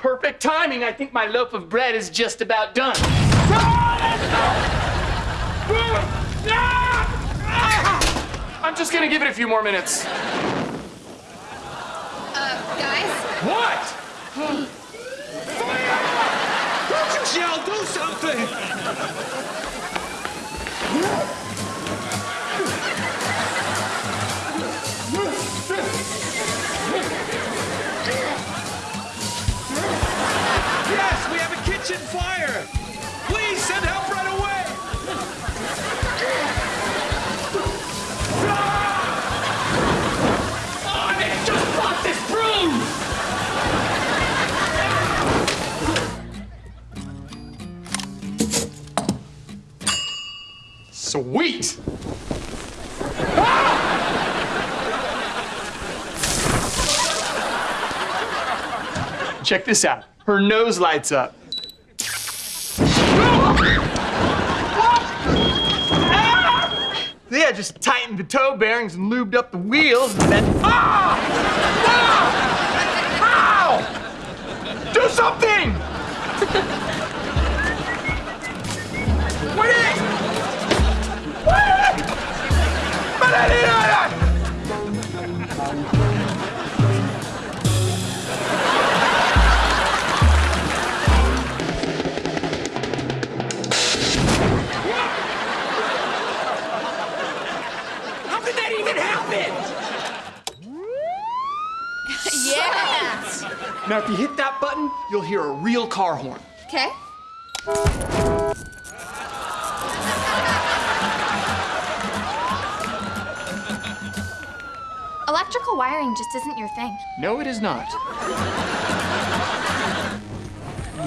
perfect timing. I think my loaf of bread is just about done. I'm just gonna give it a few more minutes. Uh, guys? What? Don't you yell, do something! Sweet! Check this out. Her nose lights up. Yeah, just tightened the toe bearings and lubed up the wheels and then. Ah! Ah! Ow! Do something! Wait! Wait! Now, if you hit that button, you'll hear a real car horn. Okay. Electrical wiring just isn't your thing. No, it is not.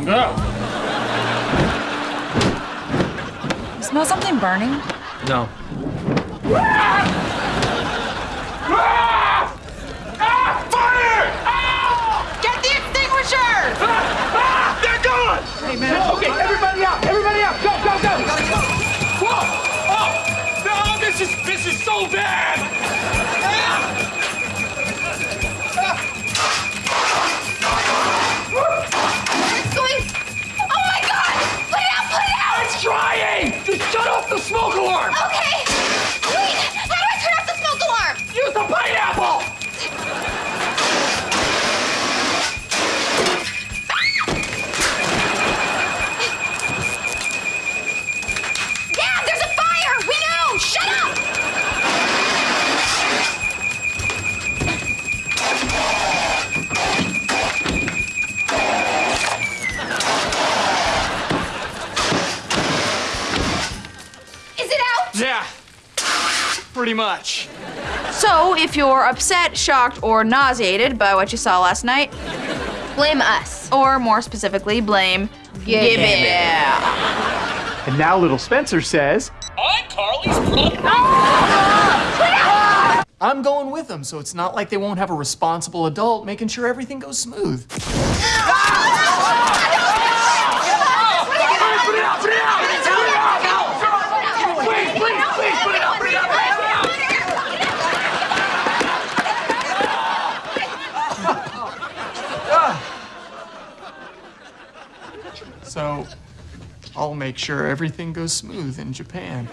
No. You smell something burning? No. Ah! Ah! Fire! Ah! Get the extinguisher! Ah! They're gone! Hey, man. Okay, everybody out! Everybody out! Go, go, go! Whoa! Oh! No, this is this is so bad! Yeah. Pretty much. So, if you're upset, shocked, or nauseated by what you saw last night, Blame us. or more specifically, blame Gibby. And now little Spencer says, I'm Carly's brother. Oh, I'm going with them, so it's not like they won't have a responsible adult making sure everything goes smooth. Oh, So, I'll make sure everything goes smooth in Japan.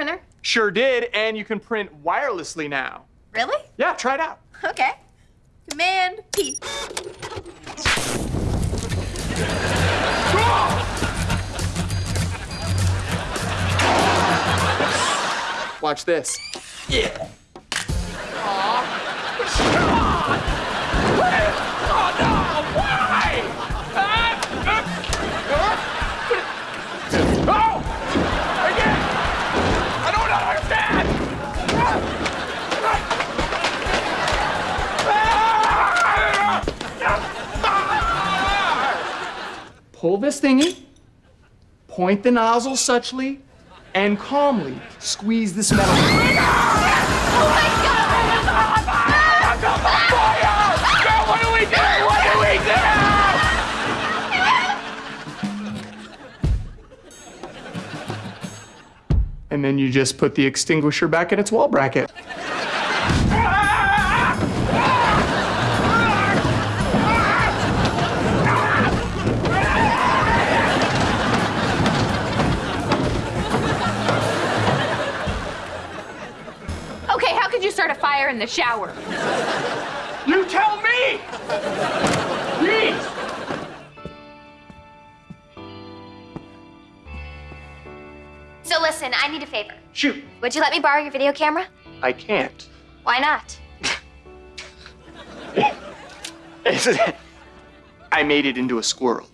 Printer? Sure did, and you can print wirelessly now. Really? Yeah, try it out. Okay. Command P. Watch this. Yeah. Pull this thingy, Point the nozzle suchly and calmly squeeze this metal. Oh what do we do? What do we do? And then you just put the extinguisher back in its wall bracket. In the shower? You tell me! Please! So listen, I need a favor. Shoot, Would you let me borrow your video camera? I can't. Why not? I made it into a squirrel.